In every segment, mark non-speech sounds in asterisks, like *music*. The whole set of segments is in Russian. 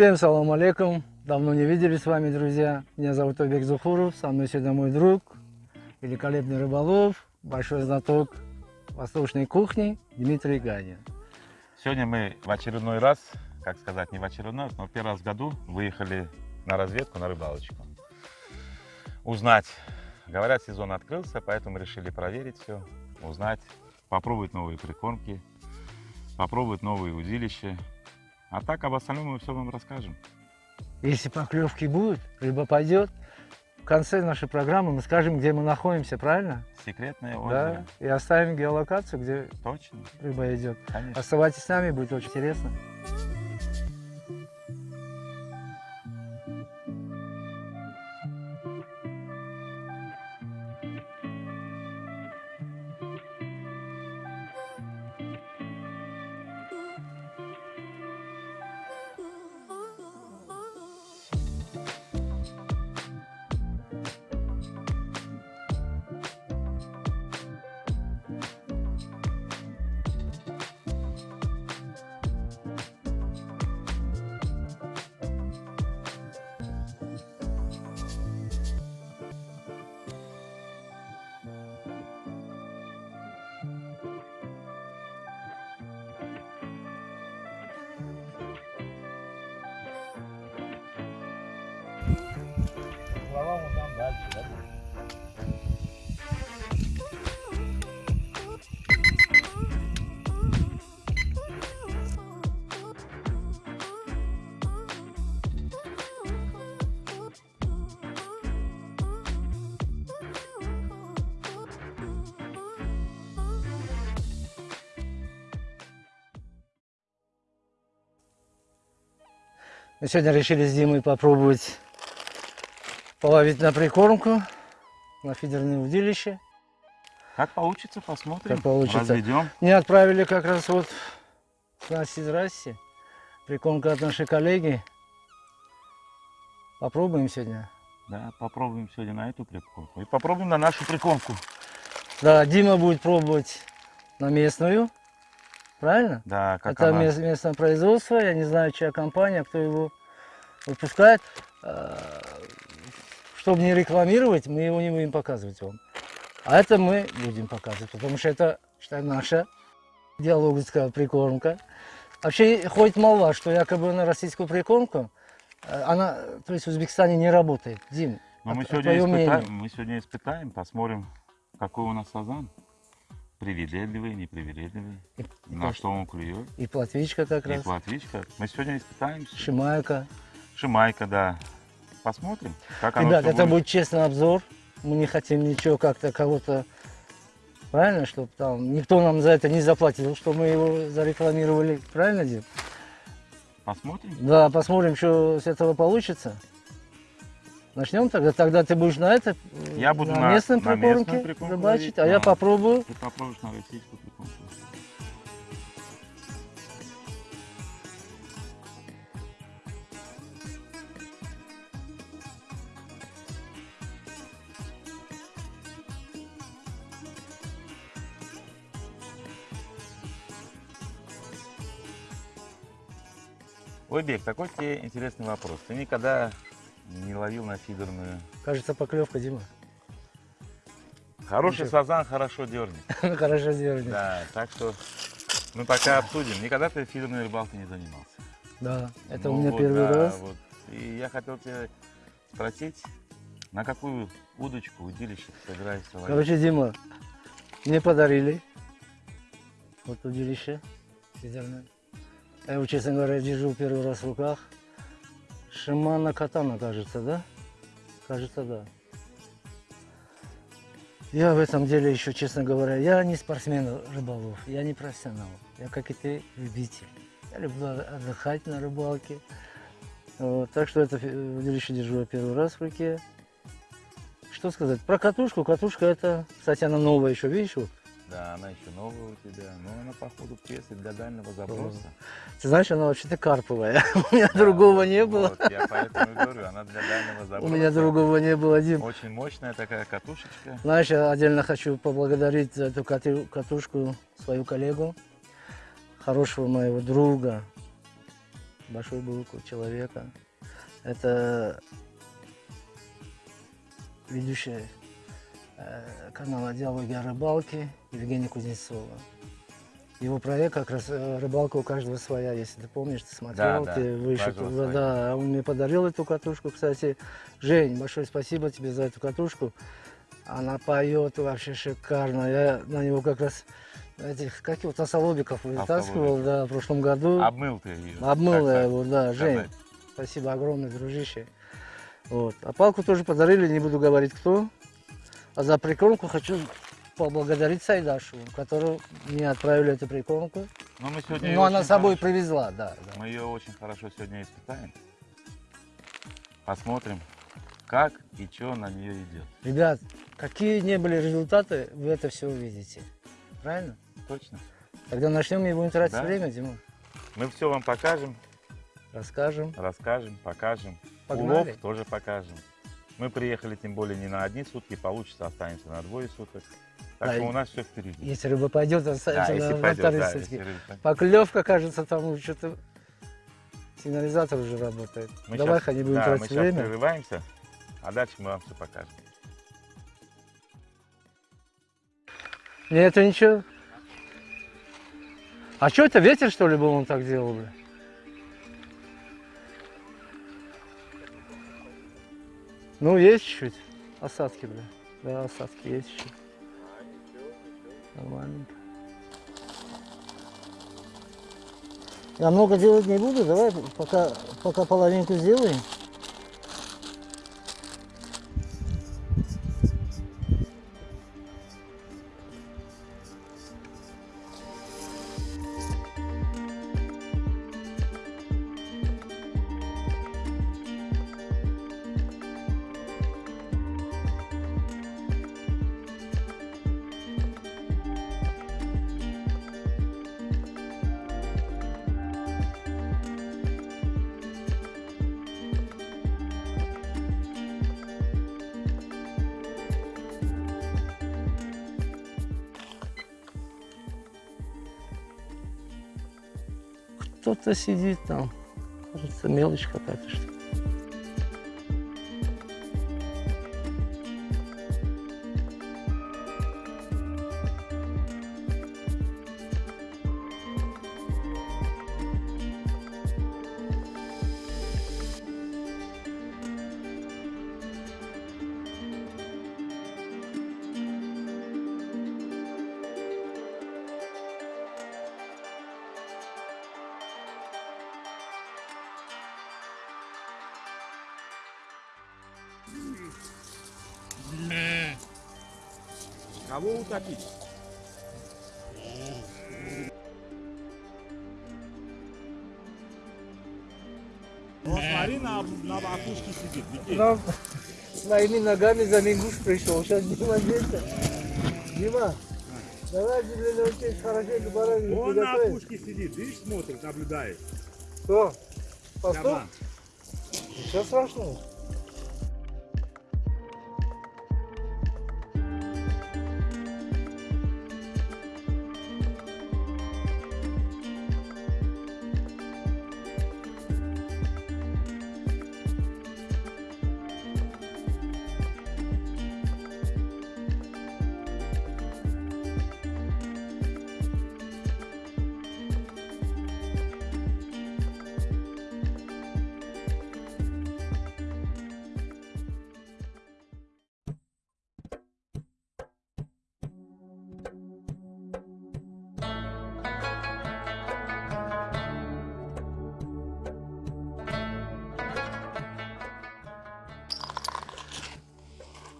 Всем салам алейкум. Давно не виделись с вами, друзья. Меня зовут Обек Зухуров. Со мной сегодня мой друг, великолепный рыболов, большой знаток восточной кухни Дмитрий Ганин. Сегодня мы в очередной раз, как сказать, не в очередной раз, но первый раз в году выехали на разведку, на рыбалочку. Узнать. Говорят, сезон открылся, поэтому решили проверить все, узнать, попробовать новые прикормки, попробовать новые удилища. А так об остальном мы все вам расскажем. Если поклевки будут, рыба пойдет, в конце нашей программы мы скажем, где мы находимся, правильно? Секретное Да, озеро. и оставим геолокацию, где Точно, рыба идет. конечно. Оставайтесь с нами, будет очень интересно. Сегодня решили с Димой попробовать половить на прикормку, на фидерное удилище. Как получится, посмотрим. Как получится. Разведем. Мне отправили как раз вот с Настей здрасте. Прикормка от нашей коллеги. Попробуем сегодня. Да, попробуем сегодня на эту прикормку. И попробуем на нашу прикормку. Да, Дима будет пробовать на местную. Правильно? Да, как Это она. мес- местное производство. Я не знаю, чья компания, кто его выпускает. Чтобы не рекламировать, мы его не будем показывать вам. А это мы будем показывать, потому что это, считай, наша диалоговская прикормка. Вообще ходит молва, что якобы на российскую прикормку, э, она, то есть в Узбекистане не работает. Дим, Но мы а- а сегодня, твое мнение? испытаем, мы сегодня испытаем, посмотрим, какой у нас сазан. Привередливый, непривередливый. И- На что он клюет. и платвичка как И раз, платвичка. Мы сегодня испытаем. шимайка. Шимайка, да. Посмотрим, как оно Ребят, это будет честный обзор. Мы не хотим ничего как-то кого-то... Правильно, чтобы там никто нам за это не заплатил, что мы его зарекламировали. Правильно, Дим? Посмотрим. Да, посмотрим, что с этого получится. Начнем тогда. Тогда ты будешь на это, Я буду на, на- местном на прикормке рыбачить, ловить, а я попробую. Ты попробуешь на российскую прикормку. Ой, Бек, такой тебе интересный вопрос. Ты никогда не ловил на фидерную? Кажется, поклевка, Дима. Хороший Ничего. сазан хорошо дернет. *laughs* Хорошо сделали. Да, так что мы пока обсудим. Никогда ты фидерной рыбалкой не занимался. Да, это Ну у меня вот, первый да, раз. вот. И я хотел тебя спросить, на какую удочку, удилище ты собираешься ловить? Короче, Дима, мне подарили вот удилище фидерное. Я его, честно говоря, держу первый раз в руках. Шимана Катана, кажется, да? Кажется, да. Я в этом деле еще, честно говоря, я не спортсмен рыболов, я не профессионал. Я, как и ты, любитель. Я люблю отдыхать на рыбалке. Вот, так что это удилище держу я первый раз в руке. Что сказать? Про катушку. Катушка это, кстати, она новая еще, видишь? Вот. Да, она еще новая у тебя, но она походу пресс для дальнего заброса. Ты знаешь, она вообще-то карповая. *laughs* У меня другого не было. Вот, я поэтому говорю, она для дальнего У заброса. меня другого не было, Дим. Очень мощная такая катушечка. Знаешь, я отдельно хочу поблагодарить за эту катушку свою коллегу, хорошего моего друга большую бутылку человека. Это ведущий э, канала «Диалоги о рыбалке» Евгения Кузнецова. Его проект как раз э, «Рыбалка у каждого своя», если ты помнишь, ты смотрел, да, ты у выше, каждого да, да, он мне подарил эту катушку, кстати. Жень, большое спасибо тебе за эту катушку. Она поет вообще шикарно. Я на него как раз этих, как его, тосолобиков вытаскивал, да, в прошлом году. Обмыл ты ее. Обмыл я его, да, Жень. сказать. Спасибо огромное, дружище. Вот. А палку тоже подарили, не буду говорить кто. А за прикормку хочу поблагодарить Сайдашу, которую мне отправили эту прикормку. Но мы сегодня Ну, её она с собой хорошо- привезла, да. да. Мы ее очень хорошо сегодня испытаем. Посмотрим, как и что на нее идет. Ребят, какие не были результаты, вы это все увидите. Правильно? Точно. Тогда начнем, не будем тратить Да. время, Дима. Мы все вам покажем, Расскажем. расскажем, покажем. Погнали. Улов тоже покажем. Мы приехали тем более не на одни сутки, получится останемся на двое суток. Так Да, что у нас все впереди. Если рыба пойдет, Да, останется если на, пойдет, вторые да, сутки. если. Поклевка, кажется, там что-то сигнализатор уже работает. Мы Давай, щас- не будем да, тратить мы сейчас время. прерываемся, а дальше мы вам все покажем. Не, это ничего. А что это, ветер что ли был, он так делал, бля? Ну, есть чуть-чуть. Осадки, бля. Да, осадки есть чуть-чуть. Нормально. Я много делать не буду, давай пока, пока половинку сделаем. Кто-то сидит там. Кажется, мелочь какая-то что Кого утопить? Вот смотри, на, на макушке сидит. Никит. Нам своими ногами за Мингуш пришел. Сейчас Дима здесь. Дима, давай для научись хорошенько баранину Он на опушке сидит, видишь, смотрит, наблюдает. Кто? Пастух? Роман. Ничего страшного.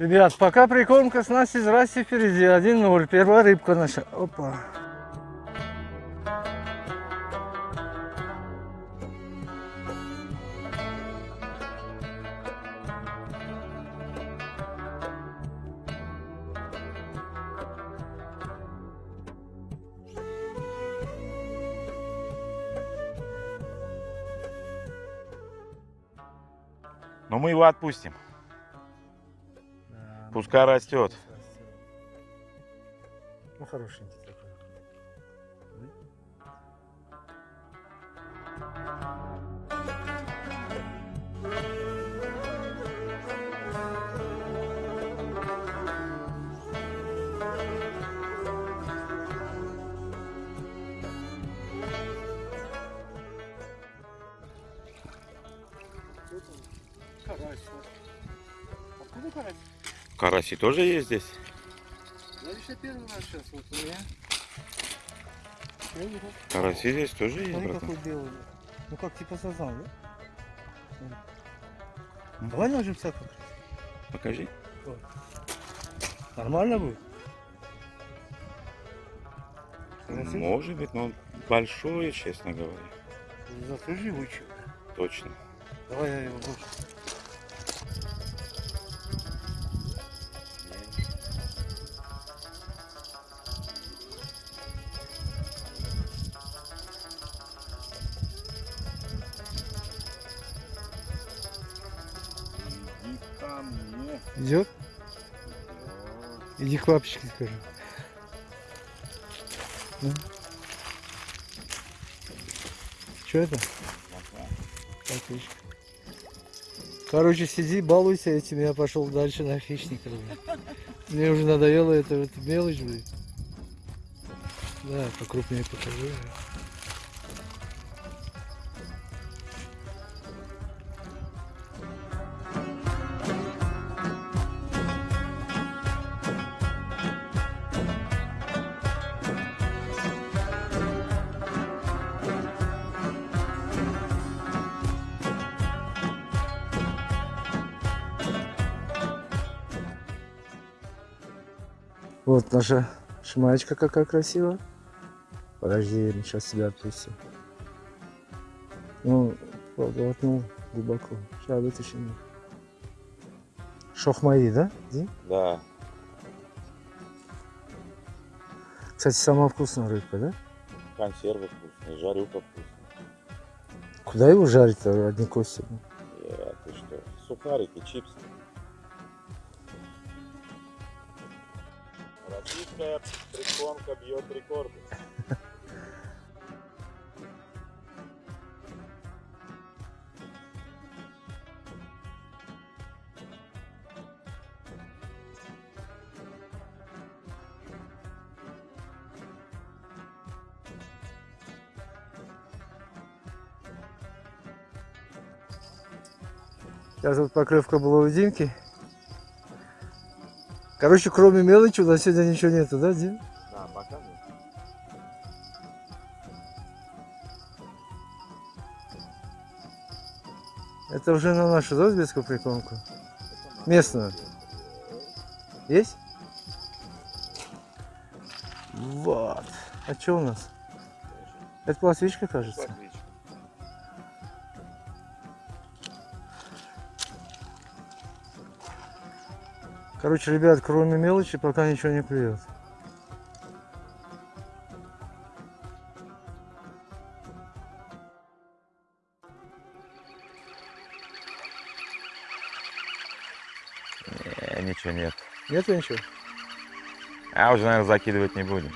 Ребят, пока прикормка с Настей здрасте впереди. 1-0. Первая рыбка наша. Опа. Но мы его отпустим. Куска растет. Ну, хорошенький такой. Карась. А Откуда карась? Караси тоже есть здесь? Я лично первый раз сейчас вот у меня. Караси здесь тоже есть, Смотри, братан. какой белый. Ну как типа сазан, да? Давай ложимся как. Покажи. Нормально будет? Может быть, но он большой, честно говоря. Зато живучий. Точно. Давай я его больше. Идет? Иди папочке скажи. Ну. Что это? Отлично. Короче, сиди, балуйся этим, я пошел дальше на хищника. блин. Мне уже надоело это, это мелочь, блин. Да, покрупнее покажи. Вот наша шмачка какая красивая. Подожди, сейчас себя отпустим. Ну, глотнул глубоко. Сейчас вытащим. Шохмаи, да? Дим? Да. Кстати, самая вкусная рыбка, да? Консервы вкусные, жарюка вкусная. Куда его жарить-то, одни кости? Э, ты что? Сухарики, чипсы. Российская прикормка бьет рекорды. Сейчас вот поклевка была у Димки. Короче, кроме мелочи у нас сегодня ничего нету, да, Дим? Да, пока нет. Это уже на нашу, да, узбекскую прикормку? Местную. Есть? Вот. А что у нас? Это пластичка, кажется. Короче, ребят, кроме мелочи пока ничего не клюет. Э, ничего нет. Нету ничего? А уже, наверное, закидывать не будем.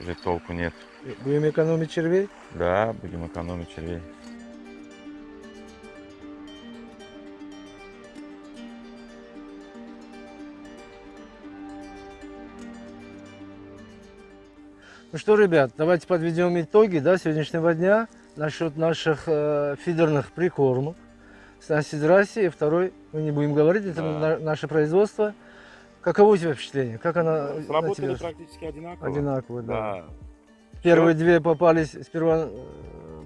Уже толку нет. Будем экономить червей? Да, будем экономить червей. Ну что, ребят, давайте подведем итоги да, сегодняшнего дня насчет наших э, фидерных прикормок. Снасти здрасте, и второй, мы не будем говорить, это Да. на- наше производство. Каково у тебя впечатление? Как она на Сработали тебя? практически одинаково. Одинаково, да. Да. Первые две попались сперва э,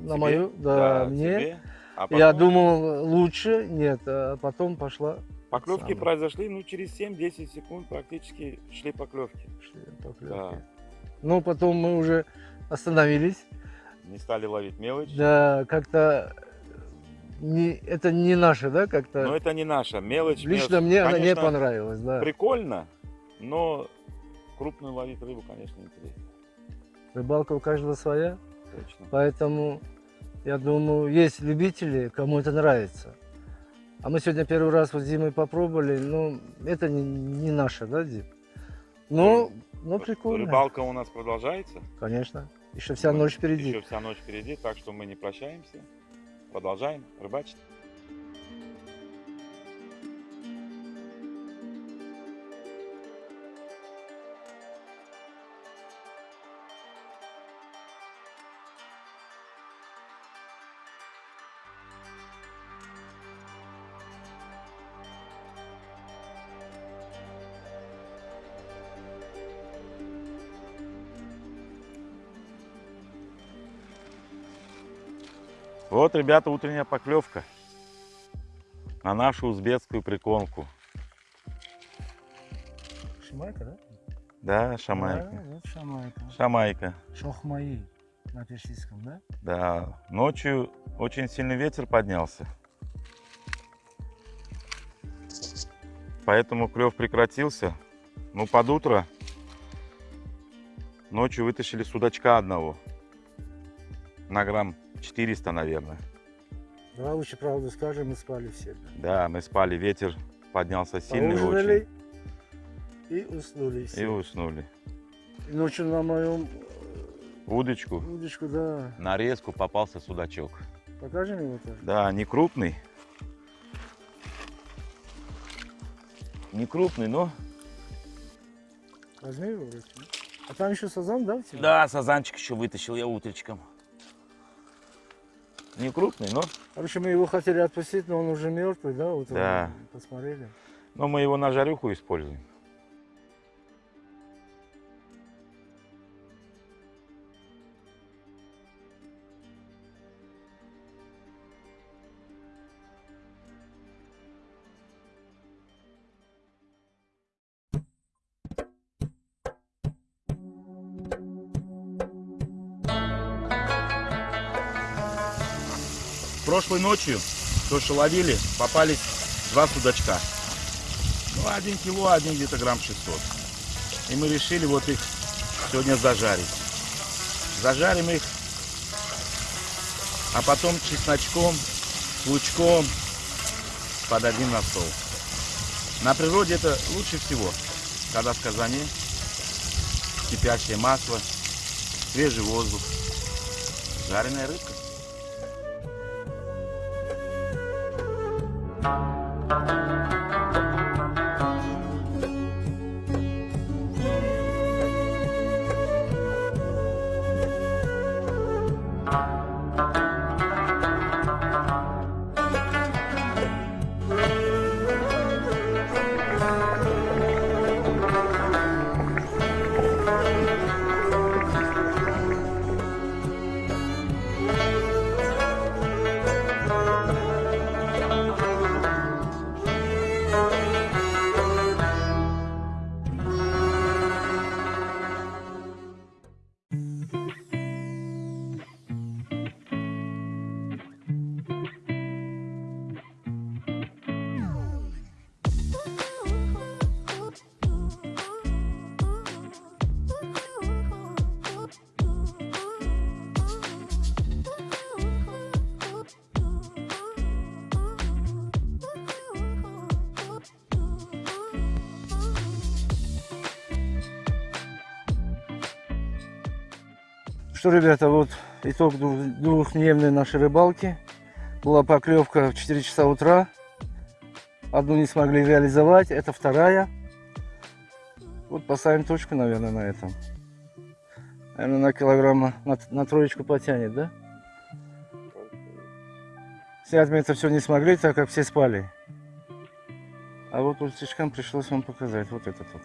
на Тебе? мою, да, Да, мне. тебе. А Я потом думал лучше, нет, а потом пошла Поклевки самое. произошли, ну, через 7-10 секунд практически шли поклевки. шли поклевки. Да. Ну, потом мы уже остановились. Не стали ловить мелочь. Да, как-то не, это не наше, да, как-то. Но это не наша мелочь. Лично мелочь. мне она не Конечно, понравилась, да. Прикольно, но крупную ловить рыбу, конечно, интересно. Рыбалка у каждого своя, Точно. поэтому я думаю, есть любители, кому это нравится. А мы сегодня первый раз вот зимой попробовали, ну, это не, не наше, да, Дим? Ну, ну, прикольно. Рыбалка у нас продолжается. Конечно. Еще вся ночь впереди. Еще вся ночь впереди, так что мы не прощаемся. Продолжаем рыбачить. Ребята, утренняя поклевка на нашу узбекскую прикормку. Шамайка, да? Да, шамайка. Да, вот шамайка. Шамайка. Шохмаи на персидском, да? Да, ночью очень сильный ветер поднялся. Поэтому клев прекратился. Ну, под утро ночью вытащили судачка одного. На грамм 400, наверное. Давай лучше правду скажем, мы спали все. да. Да, мы спали, ветер поднялся сильный очень. Поужинали и уснули И все. уснули. И ночью на моем Удочку, удочку, да. нарезку попался судачок. Покажем его тоже. Да, не крупный. Не крупный, но... Возьми его в руки. А там еще сазан, да, у тебя? Да, сазанчик еще вытащил я утречком. Не крупный, но, Короче, мы его хотели отпустить, но он уже мертвый, да? Вот Да. Посмотрели. но мы его на жарюху используем. Прошлой ночью, то, что ловили, попались два судачка. Ну, один кило, один где-то грамм 600. И мы решили вот их сегодня зажарить. Зажарим их, а потом чесночком, лучком подадим на стол. На природе это лучше всего, когда в казане кипящее масло, свежий воздух, жареная рыбка. Thank you. Что, ребята, вот итог двух- двухдневной нашей рыбалки. Была поклевка в 4 часа утра. Одну не смогли реализовать, это вторая. Вот поставим точку, наверное, на этом. Наверное, на килограмма, на, на троечку потянет, да? Снять мы это все не смогли, так как все спали. А вот ултичкам пришлось вам показать вот этот вот.